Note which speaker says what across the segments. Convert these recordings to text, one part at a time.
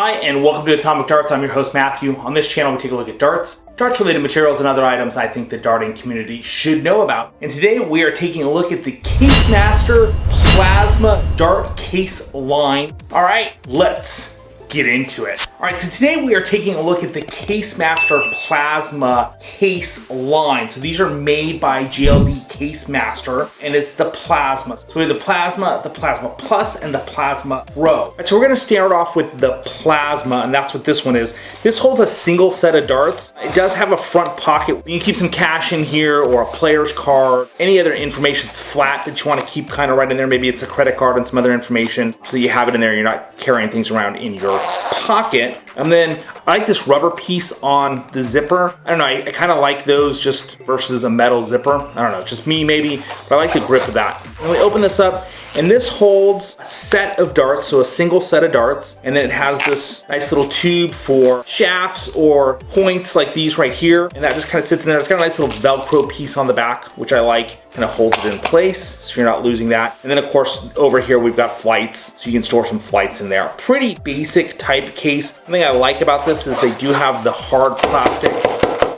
Speaker 1: Hi, and welcome to Atomic Darts. I'm your host, Matthew. On this channel, we take a look at darts, darts related materials, and other items I think the darting community should know about. And today we are taking a look at the Casemaster Plasma Dart Case line. All right, let's get into it. All right, so today we are taking a look at the Casemaster Plasma case line. So these are made by GLD Case Master, and it's the Plasma. So we have the Plasma, the Plasma Plus, and the Plasma Pro. So we're gonna start off with the Plasma, and that's what this one is. This holds a single set of darts. It does have a front pocket. You can keep some cash in here, or a player's card, any other information that's flat that you wanna keep kind of right in there. Maybe it's a credit card and some other information, so you have it in there, you're not carrying things around in your pocket. And then I like this rubber piece on the zipper. I don't know, I, I kind of like those just versus a metal zipper. I don't know, just me maybe, but I like the grip of that. And we open this up, and this holds a set of darts, so a single set of darts, and then it has this nice little tube for shafts or points like these right here, and that just kind of sits in there. It's got a nice little Velcro piece on the back, which I like kind of holds it in place so you're not losing that. And then of course over here we've got flights so you can store some flights in there. Pretty basic type case. One thing I like about this is they do have the hard plastic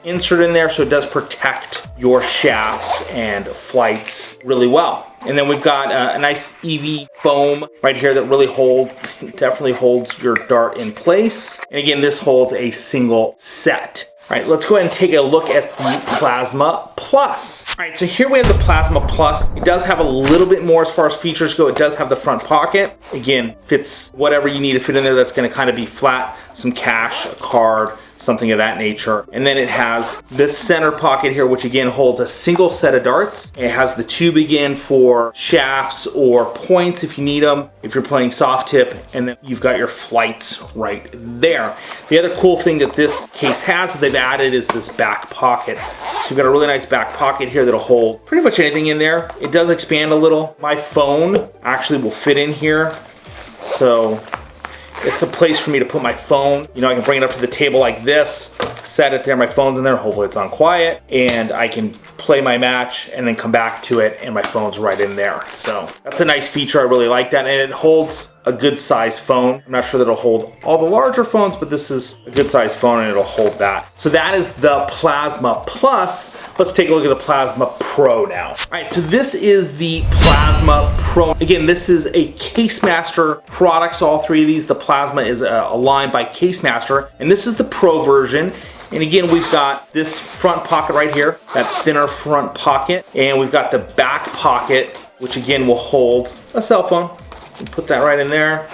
Speaker 1: insert in there so it does protect your shafts and flights really well. And then we've got a, a nice EV foam right here that really hold, definitely holds your dart in place. And again, this holds a single set. All right, let's go ahead and take a look at the Plasma Plus. All right, so here we have the Plasma Plus. It does have a little bit more as far as features go. It does have the front pocket. Again, fits whatever you need to fit in there that's gonna kind of be flat, some cash, a card, something of that nature. And then it has this center pocket here, which again holds a single set of darts. It has the tube again for shafts or points if you need them, if you're playing soft tip, and then you've got your flights right there. The other cool thing that this case has that they've added is this back pocket. So you've got a really nice back pocket here that'll hold pretty much anything in there. It does expand a little. My phone actually will fit in here. So it's a place for me to put my phone. You know, I can bring it up to the table like this, set it there, my phone's in there, hopefully it's on quiet, and I can play my match and then come back to it and my phone's right in there. So that's a nice feature, I really like that, and it holds a good size phone. I'm not sure that it'll hold all the larger phones, but this is a good size phone and it'll hold that. So that is the Plasma Plus. Let's take a look at the Plasma Pro now. All right, so this is the Plasma Pro. Again, this is a Case Master product, so all three of these. The Plasma is uh, a, a line by Casemaster, and this is the Pro version. And again, we've got this front pocket right here, that thinner front pocket, and we've got the back pocket, which again will hold a cell phone, Put that right in there.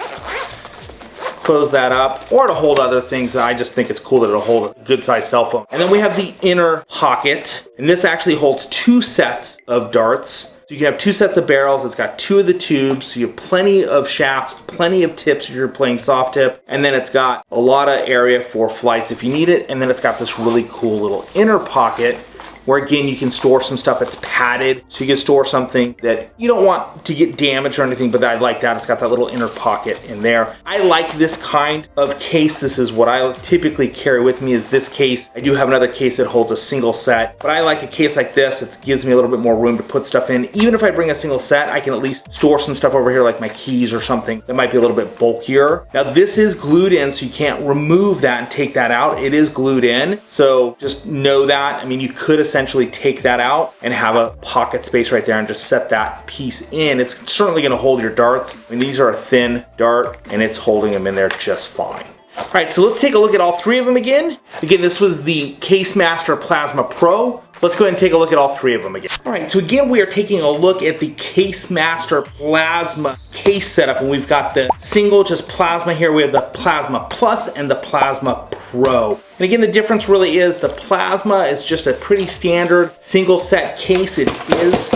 Speaker 1: Close that up, or to hold other things. I just think it's cool that it'll hold a good sized cell phone. And then we have the inner pocket, and this actually holds two sets of darts. So you can have two sets of barrels. It's got two of the tubes. So you have plenty of shafts, plenty of tips if you're playing soft tip. And then it's got a lot of area for flights if you need it. And then it's got this really cool little inner pocket where again you can store some stuff that's padded. So you can store something that you don't want to get damaged or anything but I like that. It's got that little inner pocket in there. I like this kind of case. This is what I typically carry with me is this case. I do have another case that holds a single set but I like a case like this. It gives me a little bit more room to put stuff in. Even if I bring a single set I can at least store some stuff over here like my keys or something that might be a little bit bulkier. Now this is glued in so you can't remove that and take that out. It is glued in. So just know that. I mean you could have essentially take that out and have a pocket space right there and just set that piece in. It's certainly gonna hold your darts. I mean, these are a thin dart and it's holding them in there just fine. All right, so let's take a look at all three of them again. Again, this was the Case Master Plasma Pro. Let's go ahead and take a look at all three of them again. All right, so again, we are taking a look at the Case Master Plasma case setup, and we've got the single just plasma here. We have the Plasma Plus and the Plasma Pro. And again, the difference really is the Plasma is just a pretty standard single set case. It is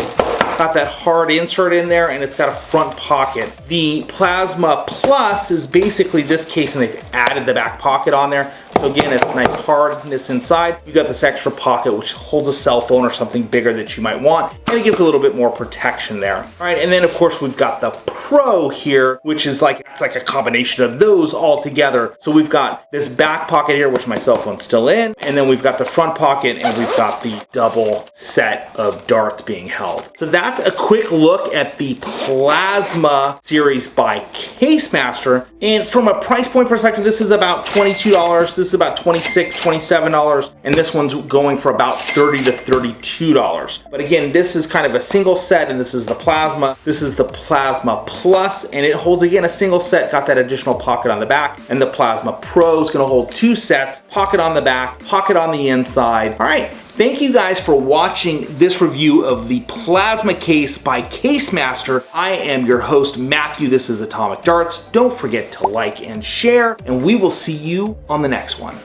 Speaker 1: got that hard insert in there and it's got a front pocket. The Plasma Plus is basically this case and they've added the back pocket on there. So again, it's nice hardness inside. You got this extra pocket which holds a cell phone or something bigger that you might want, and it gives a little bit more protection there. All right, and then of course we've got the Pro here, which is like, it's like a combination of those all together. So we've got this back pocket here, which my cell phone's still in, and then we've got the front pocket and we've got the double set of darts being held. So that's a quick look at the Plasma series by Casemaster. And from a price point perspective, this is about $22. This is about $26, $27. And this one's going for about 30 to $32. But again, this is kind of a single set and this is the Plasma. This is the Plasma Plus and it holds again a single set, got that additional pocket on the back. And the Plasma Pro is gonna hold two sets, pocket on the back, pocket on the inside. All right, Thank you guys for watching this review of the Plasma Case by Casemaster. I am your host, Matthew. This is Atomic Darts. Don't forget to like and share, and we will see you on the next one.